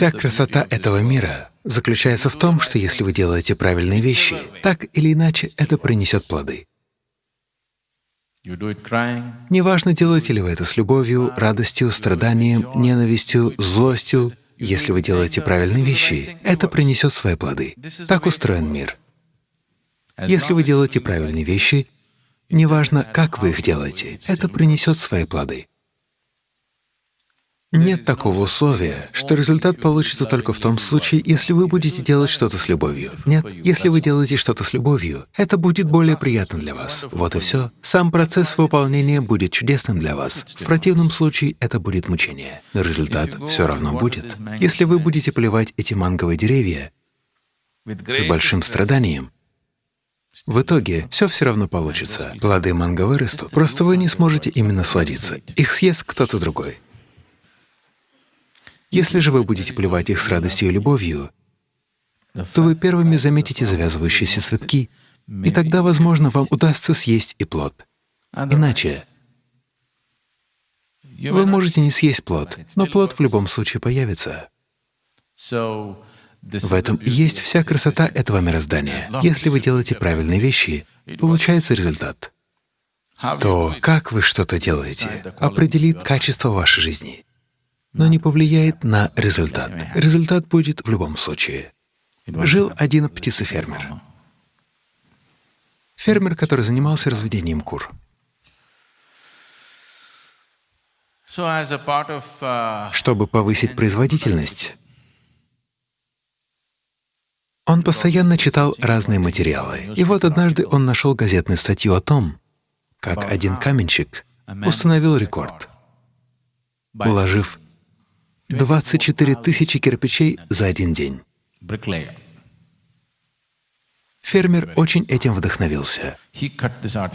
Вся красота этого мира заключается в том, что если вы делаете правильные вещи, так или иначе это принесет плоды. Неважно, делаете ли вы это с любовью, радостью, страданием, ненавистью, злостью, если вы делаете правильные вещи, это принесет свои плоды. Так устроен мир. Если вы делаете правильные вещи, неважно, как вы их делаете, это принесет свои плоды. Нет такого условия, что результат получится только в том случае, если вы будете делать что-то с любовью. Нет, если вы делаете что-то с любовью, это будет более приятно для вас. Вот и все. Сам процесс выполнения будет чудесным для вас. В противном случае это будет мучение. Но результат все равно будет. Если вы будете поливать эти манговые деревья с большим страданием, в итоге все все равно получится. Плоды манго вырастут, просто вы не сможете ими насладиться. Их съест кто-то другой. Если же вы будете поливать их с радостью и любовью, то вы первыми заметите завязывающиеся цветки, и тогда, возможно, вам удастся съесть и плод. Иначе вы можете не съесть плод, но плод в любом случае появится. В этом и есть вся красота этого мироздания. Если вы делаете правильные вещи, получается результат. То, как вы что-то делаете, определит качество вашей жизни но не повлияет на результат. Результат будет в любом случае. Жил один птицефермер. Фермер, который занимался разведением кур. Чтобы повысить производительность, он постоянно читал разные материалы. И вот однажды он нашел газетную статью о том, как один каменщик установил рекорд, уложив 24 тысячи кирпичей за один день. Фермер очень этим вдохновился.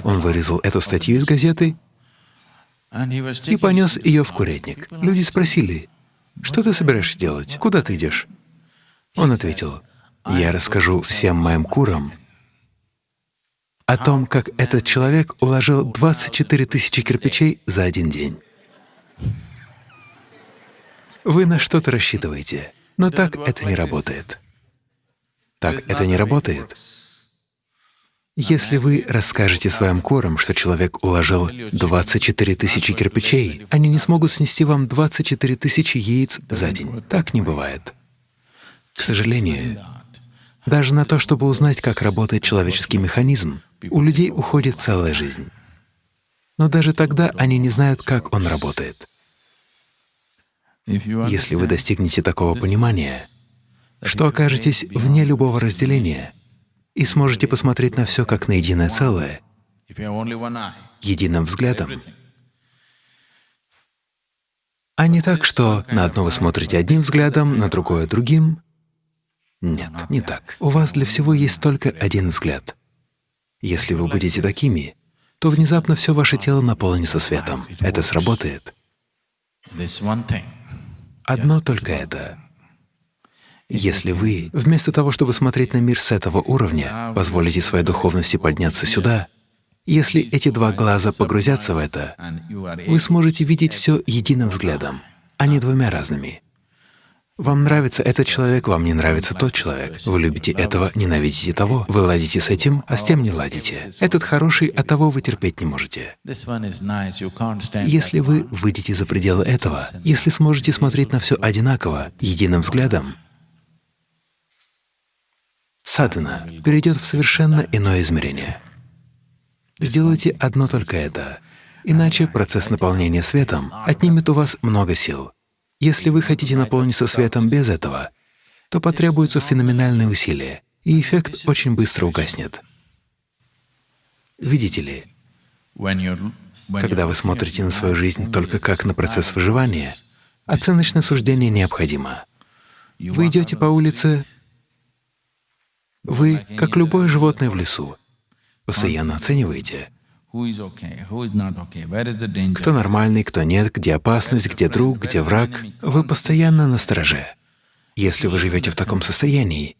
Он вырезал эту статью из газеты и понес ее в курятник. Люди спросили, «Что ты собираешься делать? Куда ты идешь?» Он ответил, «Я расскажу всем моим курам о том, как этот человек уложил 24 тысячи кирпичей за один день». Вы на что-то рассчитываете, но так это не работает. Так это не работает. Если вы расскажете своим корам, что человек уложил 24 тысячи кирпичей, они не смогут снести вам 24 тысячи яиц за день. Так не бывает. К сожалению, даже на то, чтобы узнать, как работает человеческий механизм, у людей уходит целая жизнь. Но даже тогда они не знают, как он работает. Если вы достигнете такого понимания, что окажетесь вне любого разделения и сможете посмотреть на все как на единое целое, единым взглядом, а не так, что на одно вы смотрите одним взглядом, на другое — другим. Нет, не так. У вас для всего есть только один взгляд. Если вы будете такими, то внезапно все ваше тело наполнится светом. Это сработает. Одно только это. Если вы, вместо того, чтобы смотреть на мир с этого уровня, позволите своей духовности подняться сюда, если эти два глаза погрузятся в это, вы сможете видеть все единым взглядом, а не двумя разными. Вам нравится этот человек, вам не нравится тот человек. Вы любите этого, ненавидите того. Вы ладите с этим, а с тем не ладите. Этот хороший, а того вы терпеть не можете. Если вы выйдете за пределы этого, если сможете смотреть на все одинаково, единым взглядом, садхана перейдет в совершенно иное измерение. Сделайте одно только это, иначе процесс наполнения светом отнимет у вас много сил. Если вы хотите наполниться светом без этого, то потребуются феноменальные усилия, и эффект очень быстро угаснет. Видите ли, когда вы смотрите на свою жизнь только как на процесс выживания, оценочное суждение необходимо. Вы идете по улице, вы, как любое животное в лесу, постоянно оцениваете, кто нормальный, кто нет, где опасность, где друг, где враг. Вы постоянно на страже. Если вы живете в таком состоянии,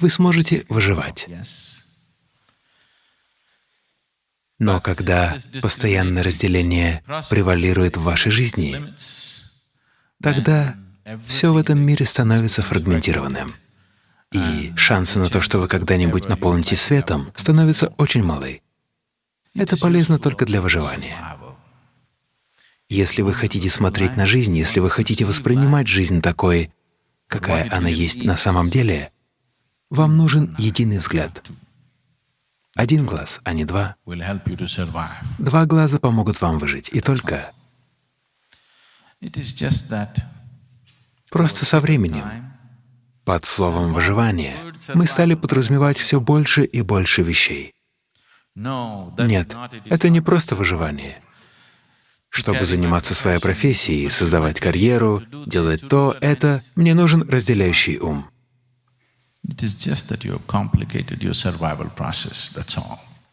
вы сможете выживать. Но когда постоянное разделение превалирует в вашей жизни, тогда все в этом мире становится фрагментированным. И шансы на то, что вы когда-нибудь наполнитесь светом, становятся очень малы. Это полезно только для выживания. Если вы хотите смотреть на жизнь, если вы хотите воспринимать жизнь такой, какая она есть на самом деле, вам нужен единый взгляд. Один глаз, а не два. Два глаза помогут вам выжить, и только. Просто со временем, под словом «выживание», мы стали подразумевать все больше и больше вещей. Нет, это не просто выживание. Чтобы заниматься своей профессией, создавать карьеру, делать то, это, мне нужен разделяющий ум.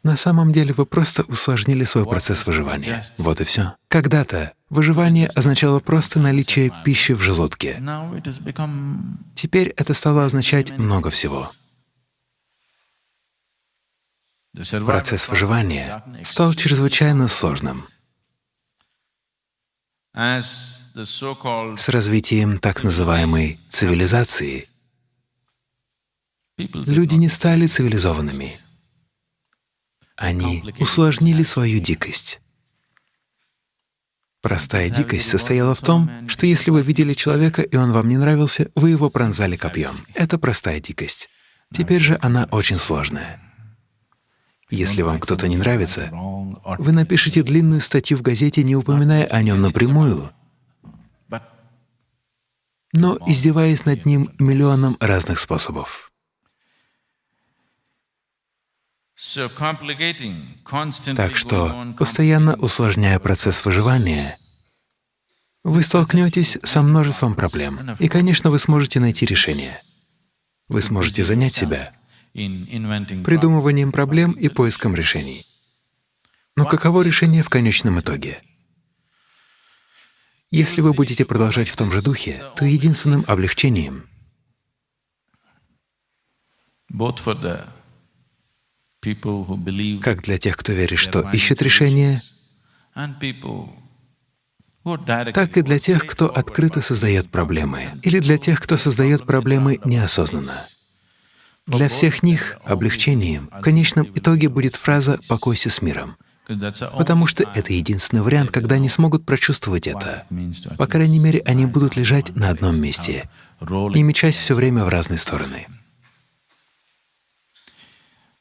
На самом деле вы просто усложнили свой процесс выживания. Вот и все. Когда-то выживание означало просто наличие пищи в желудке. Теперь это стало означать много всего. Процесс выживания стал чрезвычайно сложным. С развитием так называемой цивилизации люди не стали цивилизованными. Они усложнили свою дикость. Простая дикость состояла в том, что если вы видели человека, и он вам не нравился, вы его пронзали копьем. Это простая дикость. Теперь же она очень сложная. Если вам кто-то не нравится, вы напишите длинную статью в газете, не упоминая о нем напрямую, но издеваясь над ним миллионом разных способов. Так что, постоянно усложняя процесс выживания, вы столкнетесь со множеством проблем, и, конечно, вы сможете найти решение. Вы сможете занять себя придумыванием проблем и поиском решений. Но каково решение в конечном итоге? Если вы будете продолжать в том же духе, то единственным облегчением как для тех, кто верит, что ищет решение, так и для тех, кто открыто создает проблемы, или для тех, кто создает проблемы неосознанно. Для всех них облегчением в конечном итоге будет фраза «покойся с миром», потому что это единственный вариант, когда они смогут прочувствовать это. По крайней мере, они будут лежать на одном месте, не мечась все время в разные стороны.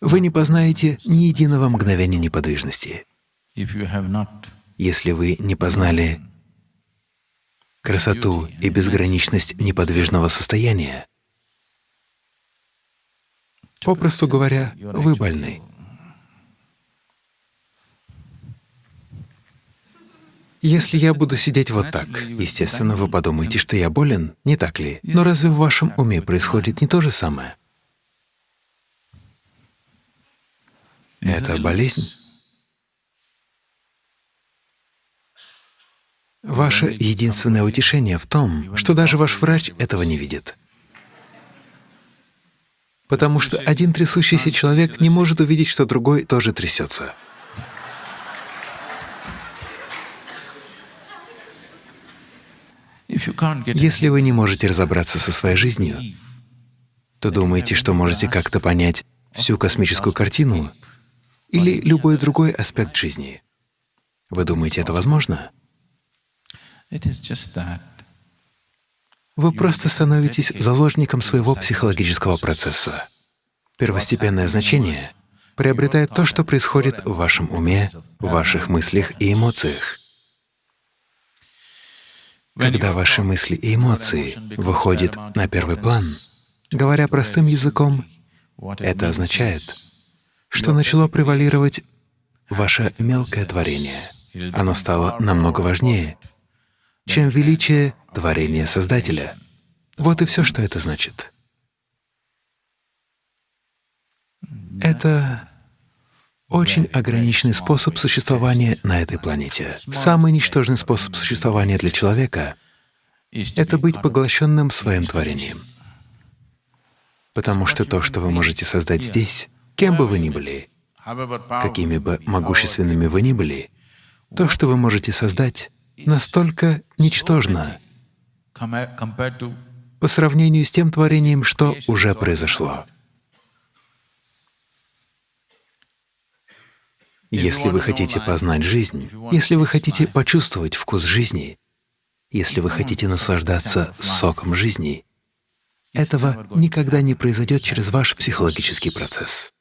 Вы не познаете ни единого мгновения неподвижности. Если вы не познали красоту и безграничность неподвижного состояния, Попросту говоря, вы больны. Если я буду сидеть вот так, естественно, вы подумаете, что я болен, не так ли? Но разве в вашем уме происходит не то же самое? Это болезнь. Ваше единственное утешение в том, что даже ваш врач этого не видит потому что один трясущийся человек не может увидеть, что другой тоже трясется. Если вы не можете разобраться со своей жизнью, то думаете, что можете как-то понять всю космическую картину или любой другой аспект жизни. Вы думаете, это возможно? Вы просто становитесь заложником своего психологического процесса. Первостепенное значение приобретает то, что происходит в вашем уме, в ваших мыслях и эмоциях. Когда ваши мысли и эмоции выходят на первый план, говоря простым языком, это означает, что начало превалировать ваше мелкое творение. Оно стало намного важнее, чем величие творения Создателя. Вот и все, что это значит. Это очень ограниченный способ существования на этой планете. Самый ничтожный способ существования для человека — это быть поглощенным своим творением. Потому что то, что вы можете создать здесь, кем бы вы ни были, какими бы могущественными вы ни были, то, что вы можете создать, настолько ничтожно, по сравнению с тем творением, что уже произошло. Если вы хотите познать жизнь, если вы хотите почувствовать вкус жизни, если вы хотите наслаждаться соком жизни, этого никогда не произойдет через ваш психологический процесс.